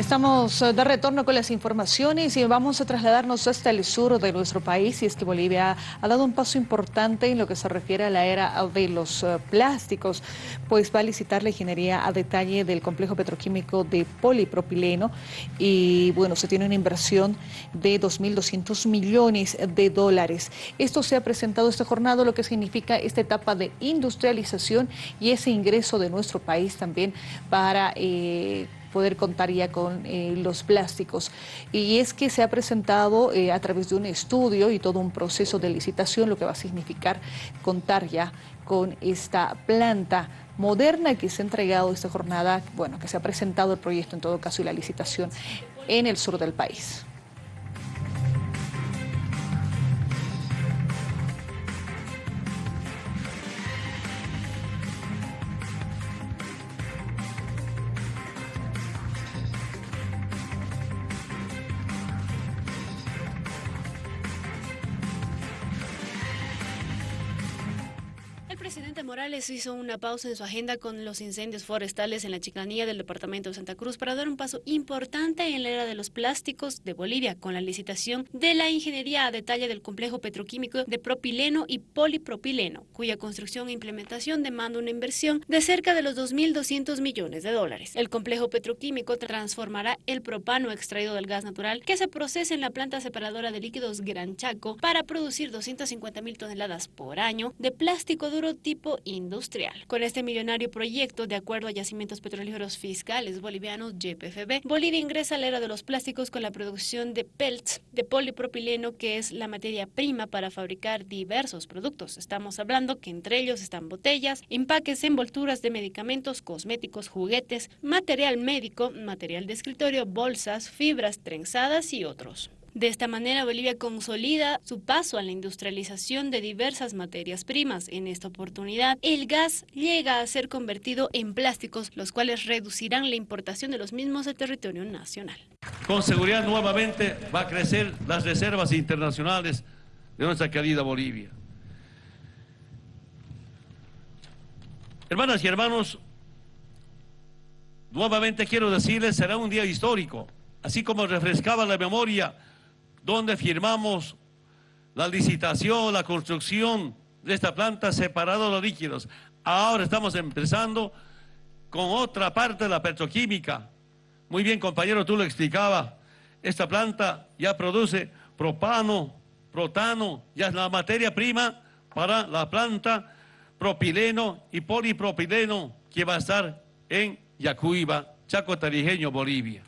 Estamos eh, de retorno con las informaciones y vamos a trasladarnos hasta el sur de nuestro país y es que Bolivia ha dado un paso importante en lo que se refiere a la era de los eh, plásticos, pues va a licitar la ingeniería a detalle del complejo petroquímico de polipropileno y bueno, se tiene una inversión de 2.200 millones de dólares. Esto se ha presentado esta jornada, lo que significa esta etapa de industrialización y ese ingreso de nuestro país también para... Eh, poder contar ya con eh, los plásticos. Y es que se ha presentado eh, a través de un estudio y todo un proceso de licitación, lo que va a significar contar ya con esta planta moderna que se ha entregado esta jornada, bueno, que se ha presentado el proyecto en todo caso y la licitación en el sur del país. Presidente Morales hizo una pausa en su agenda con los incendios forestales en la chicanía del departamento de Santa Cruz para dar un paso importante en la era de los plásticos de Bolivia con la licitación de la ingeniería a detalle del complejo petroquímico de propileno y polipropileno, cuya construcción e implementación demanda una inversión de cerca de los 2.200 millones de dólares. El complejo petroquímico transformará el propano extraído del gas natural que se procesa en la planta separadora de líquidos Gran Chaco para producir 250 mil toneladas por año de plástico duro tipo industrial. Con este millonario proyecto, de acuerdo a Yacimientos Petrolíferos Fiscales Bolivianos, YPFB, Bolivia ingresa a la era de los plásticos con la producción de pelts de polipropileno, que es la materia prima para fabricar diversos productos. Estamos hablando que entre ellos están botellas, empaques, envolturas de medicamentos, cosméticos, juguetes, material médico, material de escritorio, bolsas, fibras trenzadas y otros. De esta manera, Bolivia consolida su paso a la industrialización de diversas materias primas. En esta oportunidad, el gas llega a ser convertido en plásticos, los cuales reducirán la importación de los mismos al territorio nacional. Con seguridad nuevamente va a crecer las reservas internacionales de nuestra querida Bolivia. Hermanas y hermanos, nuevamente quiero decirles, será un día histórico, así como refrescaba la memoria donde firmamos la licitación, la construcción de esta planta separada de los líquidos. Ahora estamos empezando con otra parte de la petroquímica. Muy bien, compañero, tú lo explicabas. Esta planta ya produce propano, protano, ya es la materia prima para la planta propileno y polipropileno que va a estar en Yacuiba, Chaco Tarijeño, Bolivia.